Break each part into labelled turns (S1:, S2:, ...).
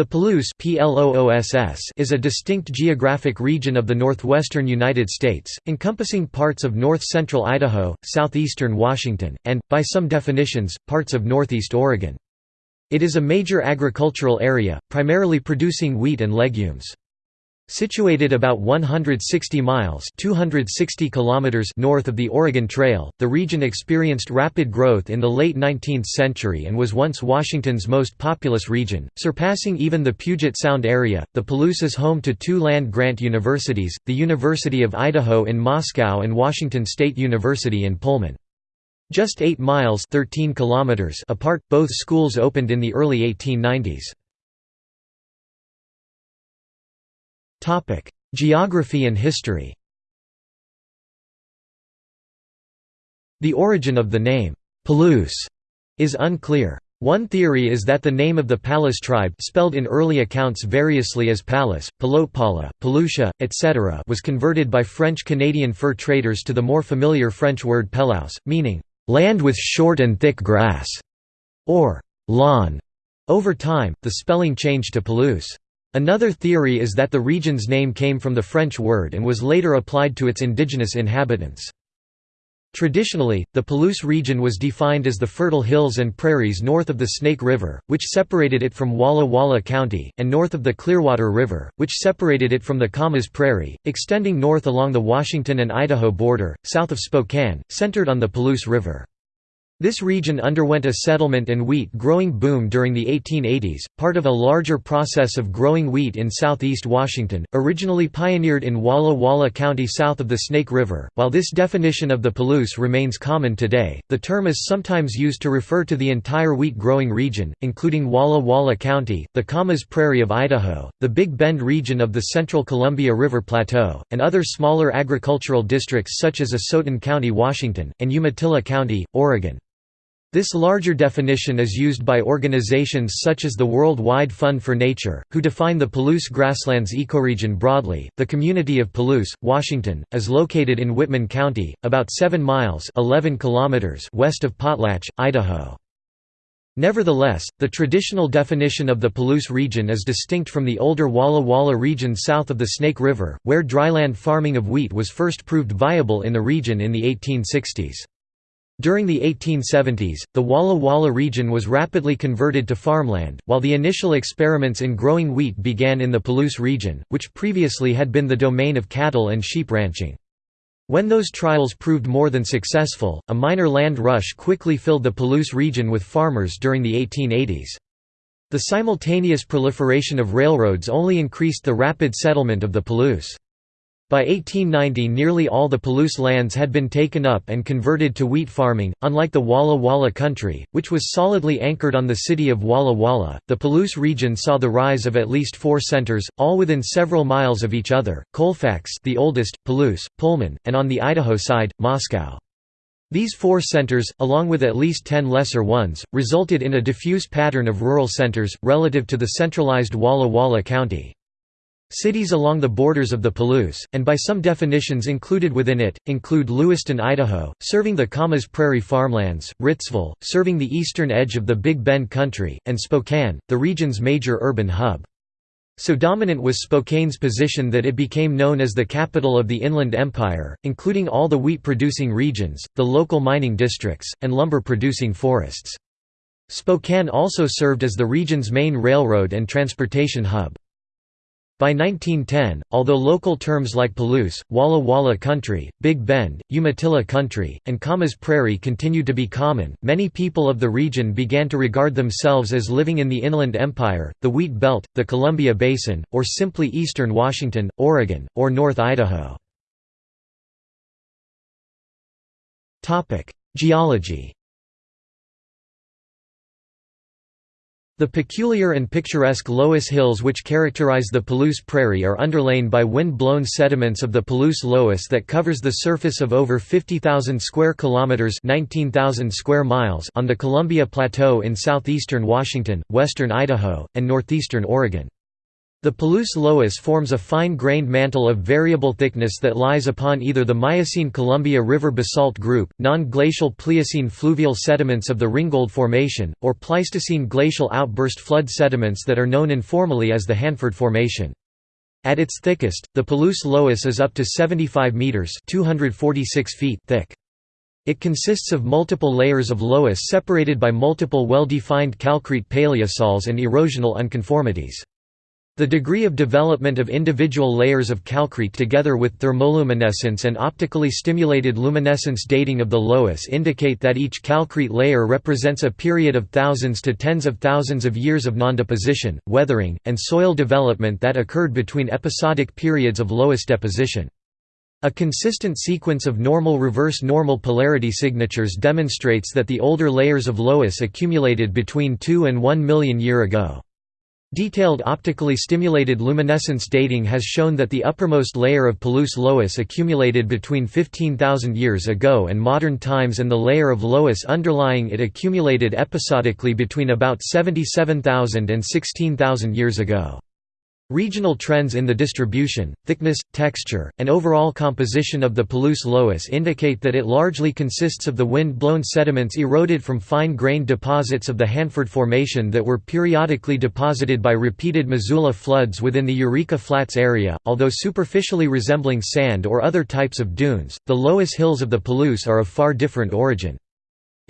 S1: The Palouse is a distinct geographic region of the northwestern United States, encompassing parts of north-central Idaho, southeastern Washington, and, by some definitions, parts of northeast Oregon. It is a major agricultural area, primarily producing wheat and legumes. Situated about 160 miles 260 kilometers north of the Oregon Trail, the region experienced rapid growth in the late 19th century and was once Washington's most populous region, surpassing even the Puget Sound area. The Palouse is home to two land-grant universities, the University of Idaho in Moscow and Washington State University in Pullman. Just 8 miles 13 kilometers apart, both schools opened in the early 1890s. Topic: Geography and history. The origin of the name Palouse is unclear. One theory is that the name of the Palus tribe spelled in early accounts variously as Palus, Palopala, Palucia, etc. was converted by French-Canadian fur traders to the more familiar French word Pelouse, meaning, "...land with short and thick grass", or "...lawn". Over time, the spelling changed to Palouse. Another theory is that the region's name came from the French word and was later applied to its indigenous inhabitants. Traditionally, the Palouse region was defined as the fertile hills and prairies north of the Snake River, which separated it from Walla Walla County, and north of the Clearwater River, which separated it from the Camas Prairie, extending north along the Washington and Idaho border, south of Spokane, centered on the Palouse River. This region underwent a settlement and wheat growing boom during the 1880s, part of a larger process of growing wheat in southeast Washington, originally pioneered in Walla Walla County south of the Snake River. While this definition of the Palouse remains common today, the term is sometimes used to refer to the entire wheat growing region, including Walla Walla County, the Camas Prairie of Idaho, the Big Bend region of the central Columbia River Plateau, and other smaller agricultural districts such as Asotin County, Washington, and Umatilla County, Oregon. This larger definition is used by organizations such as the World Wide Fund for Nature, who define the Palouse grasslands ecoregion broadly. The community of Palouse, Washington, is located in Whitman County, about 7 miles (11 kilometers) west of Potlatch, Idaho. Nevertheless, the traditional definition of the Palouse region is distinct from the older Walla Walla region south of the Snake River, where dryland farming of wheat was first proved viable in the region in the 1860s. During the 1870s, the Walla Walla region was rapidly converted to farmland, while the initial experiments in growing wheat began in the Palouse region, which previously had been the domain of cattle and sheep ranching. When those trials proved more than successful, a minor land rush quickly filled the Palouse region with farmers during the 1880s. The simultaneous proliferation of railroads only increased the rapid settlement of the Palouse. By 1890 nearly all the Palouse lands had been taken up and converted to wheat farming. Unlike the Walla Walla country, which was solidly anchored on the city of Walla Walla, the Palouse region saw the rise of at least four centers, all within several miles of each other, Colfax the oldest, Palouse, Pullman, and on the Idaho side, Moscow. These four centers, along with at least ten lesser ones, resulted in a diffuse pattern of rural centers, relative to the centralized Walla Walla County. Cities along the borders of the Palouse, and by some definitions included within it, include Lewiston, Idaho, serving the Camas Prairie farmlands, Ritzville, serving the eastern edge of the Big Bend country, and Spokane, the region's major urban hub. So dominant was Spokane's position that it became known as the capital of the Inland Empire, including all the wheat-producing regions, the local mining districts, and lumber-producing forests. Spokane also served as the region's main railroad and transportation hub. By 1910, although local terms like Palouse, Walla Walla Country, Big Bend, Umatilla Country, and Camas Prairie continued to be common, many people of the region began to regard themselves as living in the Inland Empire, the Wheat Belt, the Columbia Basin, or simply eastern Washington, Oregon, or North Idaho. Geology The peculiar and picturesque Loess Hills which characterize the Palouse Prairie are underlain by wind-blown sediments of the Palouse Loess that covers the surface of over 50,000 square kilometers (19,000 square miles) on the Columbia Plateau in southeastern Washington, western Idaho, and northeastern Oregon. The Palouse loess forms a fine-grained mantle of variable thickness that lies upon either the Miocene-Columbia River basalt group, non-glacial Pliocene fluvial sediments of the Ringgold Formation, or Pleistocene glacial outburst flood sediments that are known informally as the Hanford Formation. At its thickest, the Palouse loess is up to 75 meters (246 feet) thick. It consists of multiple layers of loess separated by multiple well-defined calcrete paleosols and erosional unconformities. The degree of development of individual layers of calcrete together with thermoluminescence and optically stimulated luminescence dating of the loess indicate that each calcrete layer represents a period of thousands to tens of thousands of years of nondeposition, weathering, and soil development that occurred between episodic periods of loess deposition. A consistent sequence of normal reverse normal polarity signatures demonstrates that the older layers of loess accumulated between 2 and 1 million year ago. Detailed optically stimulated luminescence dating has shown that the uppermost layer of Palouse loess accumulated between 15,000 years ago and modern times and the layer of loess underlying it accumulated episodically between about 77,000 and 16,000 years ago. Regional trends in the distribution, thickness, texture, and overall composition of the Palouse loess indicate that it largely consists of the wind-blown sediments eroded from fine-grained deposits of the Hanford Formation that were periodically deposited by repeated Missoula floods within the Eureka Flats area. Although superficially resembling sand or other types of dunes, the loess hills of the Palouse are of far different origin.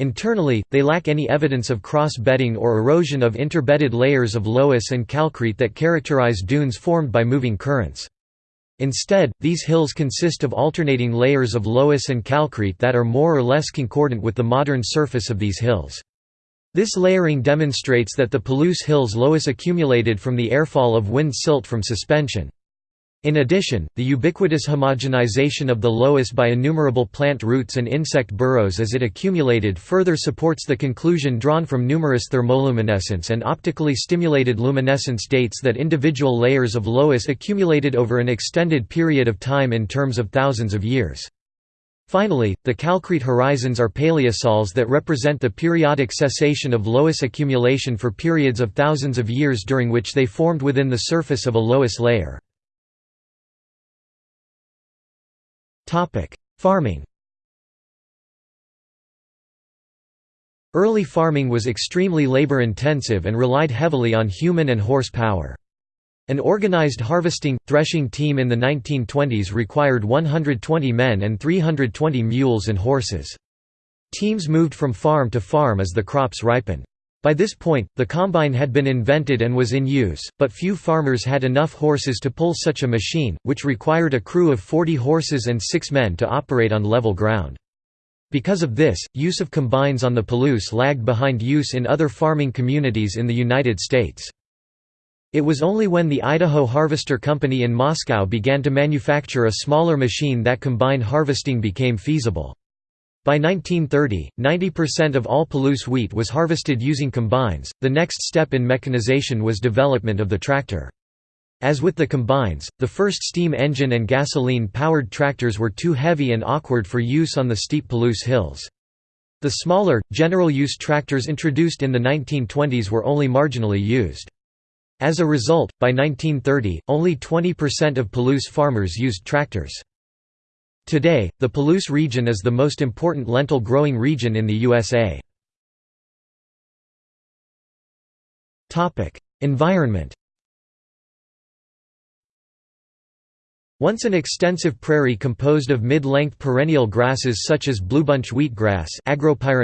S1: Internally, they lack any evidence of cross-bedding or erosion of interbedded layers of loess and calcrete that characterize dunes formed by moving currents. Instead, these hills consist of alternating layers of loess and calcrete that are more or less concordant with the modern surface of these hills. This layering demonstrates that the Palouse Hills loess accumulated from the airfall of wind silt from suspension. In addition, the ubiquitous homogenization of the loess by innumerable plant roots and insect burrows as it accumulated further supports the conclusion drawn from numerous thermoluminescence and optically stimulated luminescence dates that individual layers of loess accumulated over an extended period of time in terms of thousands of years. Finally, the calcrete horizons are paleosols that represent the periodic cessation of loess accumulation for periods of thousands of years during which they formed within the surface of a loess layer. Farming Early farming was extremely labor-intensive and relied heavily on human and horse power. An organized harvesting, threshing team in the 1920s required 120 men and 320 mules and horses. Teams moved from farm to farm as the crops ripened. By this point, the combine had been invented and was in use, but few farmers had enough horses to pull such a machine, which required a crew of 40 horses and six men to operate on level ground. Because of this, use of combines on the Palouse lagged behind use in other farming communities in the United States. It was only when the Idaho Harvester Company in Moscow began to manufacture a smaller machine that combine harvesting became feasible. By 1930, 90% of all Palouse wheat was harvested using combines. The next step in mechanization was development of the tractor. As with the combines, the first steam engine and gasoline-powered tractors were too heavy and awkward for use on the steep Palouse hills. The smaller, general-use tractors introduced in the 1920s were only marginally used. As a result, by 1930, only 20% of Palouse farmers used tractors. Today, the Palouse region is the most important lentil growing region in the USA. environment Once an extensive prairie composed of mid-length perennial grasses such as bluebunch wheatgrass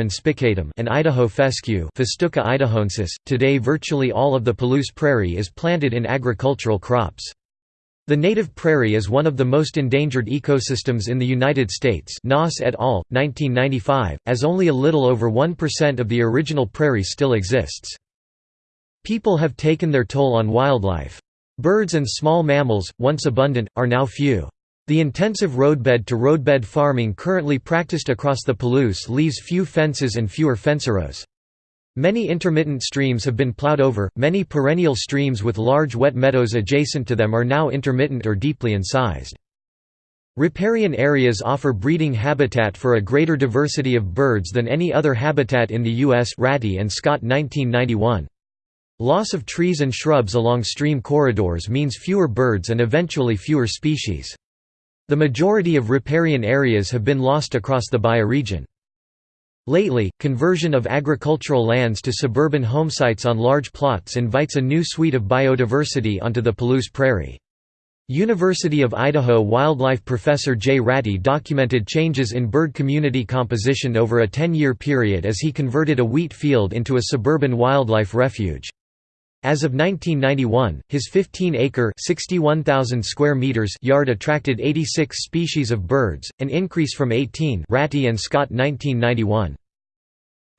S1: spicatum and Idaho fescue Festuca idahoensis, today virtually all of the Palouse prairie is planted in agricultural crops. The native prairie is one of the most endangered ecosystems in the United States Noss et al., 1995, as only a little over 1% of the original prairie still exists. People have taken their toll on wildlife. Birds and small mammals, once abundant, are now few. The intensive roadbed to roadbed farming currently practiced across the Palouse leaves few fences and fewer fencerows. Many intermittent streams have been plowed over, many perennial streams with large wet meadows adjacent to them are now intermittent or deeply incised. Riparian areas offer breeding habitat for a greater diversity of birds than any other habitat in the U.S. Ratti and Scott 1991. Loss of trees and shrubs along stream corridors means fewer birds and eventually fewer species. The majority of riparian areas have been lost across the bioregion. Lately, conversion of agricultural lands to suburban homesites on large plots invites a new suite of biodiversity onto the Palouse Prairie. University of Idaho wildlife professor Jay Ratti documented changes in bird community composition over a 10-year period as he converted a wheat field into a suburban wildlife refuge. As of 1991, his 15-acre (61,000 square meters) yard attracted 86 species of birds, an increase from 18 Ratti and Scott 1991.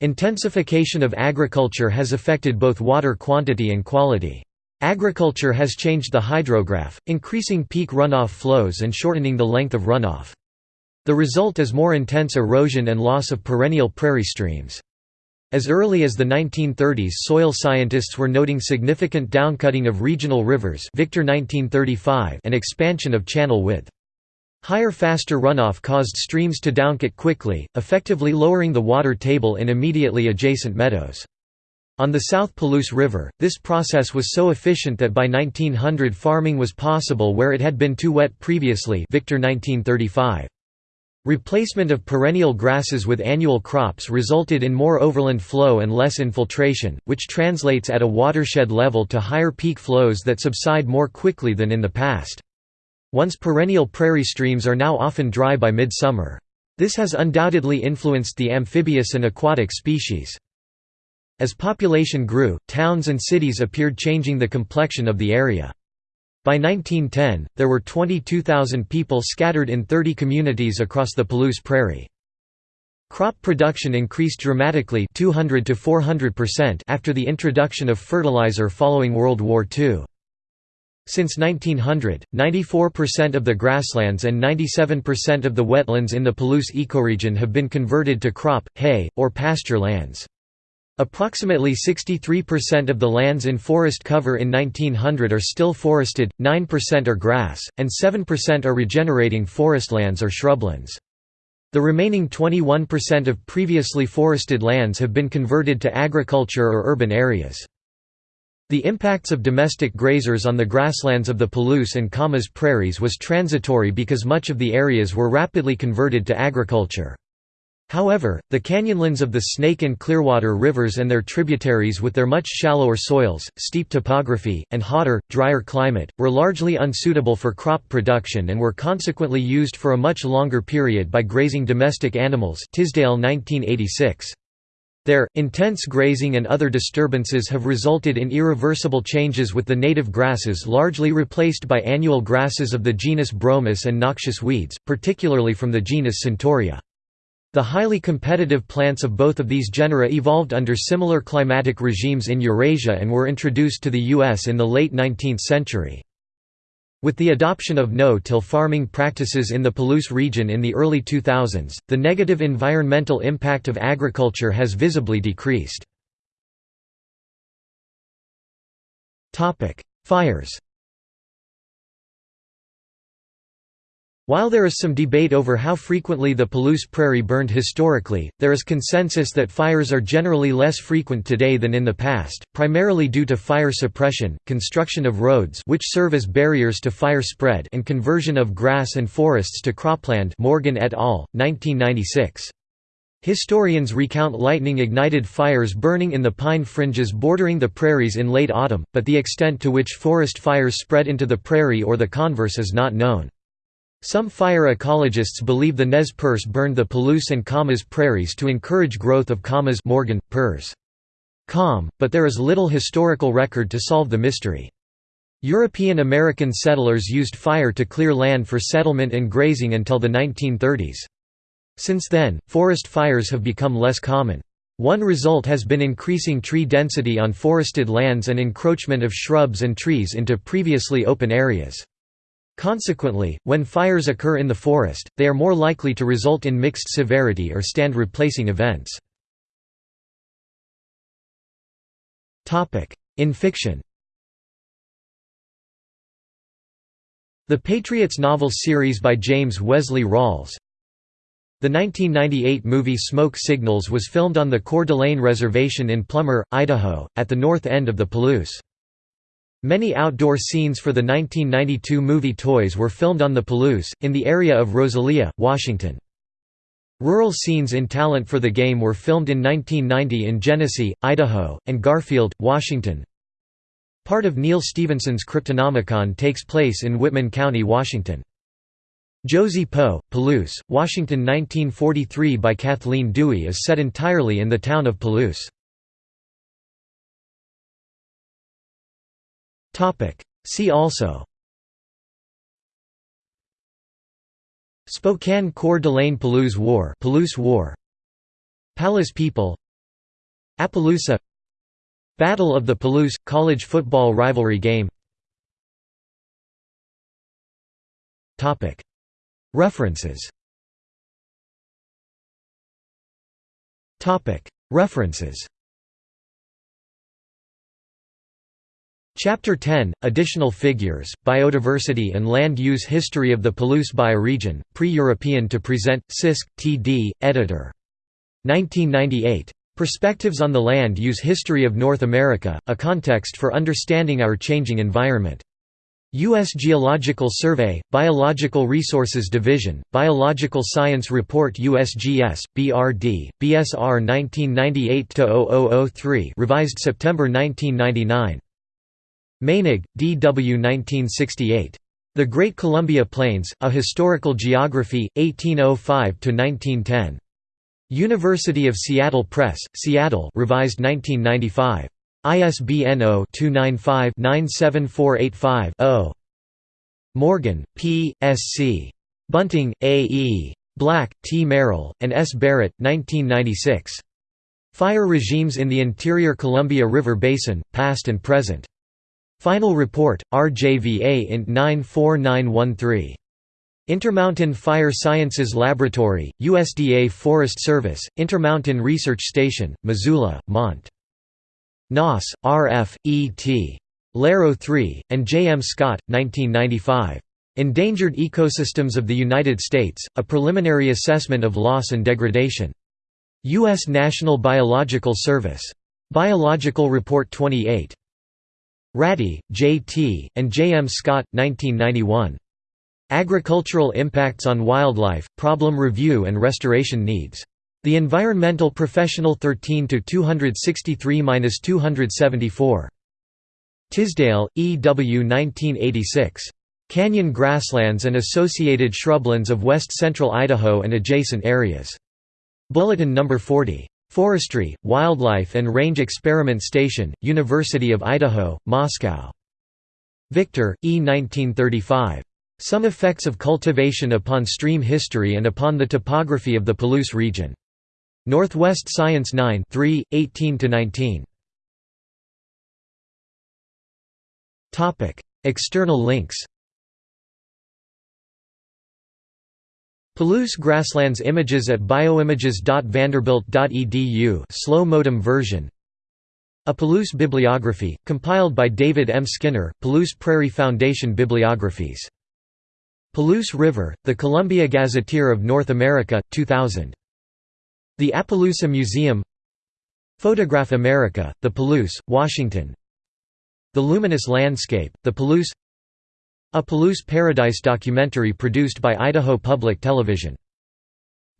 S1: Intensification of agriculture has affected both water quantity and quality. Agriculture has changed the hydrograph, increasing peak runoff flows and shortening the length of runoff. The result is more intense erosion and loss of perennial prairie streams. As early as the 1930s soil scientists were noting significant downcutting of regional rivers Victor 1935 and expansion of channel width. Higher faster runoff caused streams to downcut quickly, effectively lowering the water table in immediately adjacent meadows. On the South Palouse River, this process was so efficient that by 1900 farming was possible where it had been too wet previously Victor 1935. Replacement of perennial grasses with annual crops resulted in more overland flow and less infiltration, which translates at a watershed level to higher peak flows that subside more quickly than in the past. Once perennial prairie streams are now often dry by midsummer. This has undoubtedly influenced the amphibious and aquatic species. As population grew, towns and cities appeared changing the complexion of the area. By 1910, there were 22,000 people scattered in 30 communities across the Palouse Prairie. Crop production increased dramatically 200 to 400% after the introduction of fertilizer following World War II. Since 1900, 94% of the grasslands and 97% of the wetlands in the Palouse ecoregion have been converted to crop, hay, or pasture lands. Approximately 63% of the lands in forest cover in 1900 are still forested, 9% are grass, and 7% are regenerating forestlands or shrublands. The remaining 21% of previously forested lands have been converted to agriculture or urban areas. The impacts of domestic grazers on the grasslands of the Palouse and Camas prairies was transitory because much of the areas were rapidly converted to agriculture. However, the canyonlands of the Snake and Clearwater rivers and their tributaries with their much shallower soils, steep topography, and hotter, drier climate, were largely unsuitable for crop production and were consequently used for a much longer period by grazing domestic animals Tisdale 1986. There, intense grazing and other disturbances have resulted in irreversible changes with the native grasses largely replaced by annual grasses of the genus Bromus and noxious weeds, particularly from the genus Centaurea. The highly competitive plants of both of these genera evolved under similar climatic regimes in Eurasia and were introduced to the U.S. in the late 19th century. With the adoption of no-till farming practices in the Palouse region in the early 2000s, the negative environmental impact of agriculture has visibly decreased. Fires While there is some debate over how frequently the Palouse Prairie burned historically, there is consensus that fires are generally less frequent today than in the past, primarily due to fire suppression, construction of roads which serve as barriers to fire spread and conversion of grass and forests to cropland Morgan et al., 1996. Historians recount lightning-ignited fires burning in the pine fringes bordering the prairies in late autumn, but the extent to which forest fires spread into the prairie or the converse is not known. Some fire ecologists believe the Nez Perce burned the Palouse and Camas prairies to encourage growth of Camas Morgan, Perce. Com, but there is little historical record to solve the mystery. European American settlers used fire to clear land for settlement and grazing until the 1930s. Since then, forest fires have become less common. One result has been increasing tree density on forested lands and encroachment of shrubs and trees into previously open areas. Consequently, when fires occur in the forest, they are more likely to result in mixed severity or stand replacing events. In fiction The Patriots novel series by James Wesley Rawles The 1998 movie Smoke Signals was filmed on the Coeur d'Alene Reservation in Plummer, Idaho, at the north end of the Palouse. Many outdoor scenes for the 1992 movie Toys were filmed on the Palouse, in the area of Rosalia, Washington. Rural scenes in Talent for the Game were filmed in 1990 in Genesee, Idaho, and Garfield, Washington. Part of Neal Stephenson's Cryptonomicon takes place in Whitman County, Washington. Josie Poe, Palouse, Washington 1943 by Kathleen Duey is set entirely in the town of Palouse. See also. Spokane Coeur d'Alene Palouse War Palouse War. Palus People. Appaloosa. Battle of the Palouse – college football rivalry game. References. References Chapter 10, Additional Figures, Biodiversity and Land Use History of the Palouse Bioregion, Pre-European to Present, Sisk, T.D., editor. 1998. Perspectives on the Land Use History of North America, A Context for Understanding Our Changing Environment. U.S. Geological Survey, Biological Resources Division, Biological Science Report USGS, BRD, BSR 1998-0003 revised September 1999. Meinig, D. W. 1968. The Great Columbia Plains, A Historical Geography, 1805–1910. University of Seattle Press, Seattle revised 1995. ISBN 0-295-97485-0. Morgan, P. S. C. Bunting, A. E. Black, T. Merrill, and S. Barrett, 1996. Fire Regimes in the Interior Columbia River Basin, Past and Present. Final Report, RJVA Int 94913. Intermountain Fire Sciences Laboratory, USDA Forest Service, Intermountain Research Station, Missoula, Mont. Noss, R. F., E. T. LaRoe 3, and J. M. Scott, 1995. Endangered Ecosystems of the United States, A Preliminary Assessment of Loss and Degradation. U.S. National Biological Service. Biological Report 28. Ratti, J. T., and J. M. Scott, 1991. Agricultural Impacts on Wildlife, Problem Review and Restoration Needs. The Environmental Professional 13–263–274. Tisdale, E. W. 1986. Canyon Grasslands and Associated Shrublands of West Central Idaho and Adjacent Areas. Bulletin No. 40. Forestry, Wildlife and Range Experiment Station, University of Idaho, Moscow. Victor, E. 1935. Some Effects of Cultivation upon Stream History and upon the Topography of the Palouse Region. Northwest Science 9 3, 18–19. External links Palouse Grasslands images at bioimages.vanderbilt.edu slow modem version A Palouse bibliography, compiled by David M. Skinner, Palouse Prairie Foundation Bibliographies. Palouse River, The Columbia Gazetteer of North America, 2000. The Appaloosa Museum Photograph America, The Palouse, Washington The Luminous Landscape, The Palouse A Palouse Paradise documentary produced by Idaho Public Television.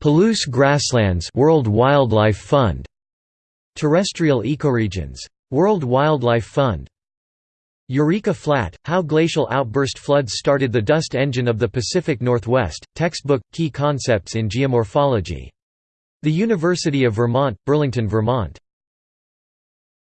S1: Palouse Grasslands World Wildlife Fund. Terrestrial Ecoregions. World Wildlife Fund. Eureka Flat, How Glacial Outburst Floods Started the Dust Engine of the Pacific Northwest, textbook, Key Concepts in Geomorphology. The University of Vermont, Burlington, Vermont.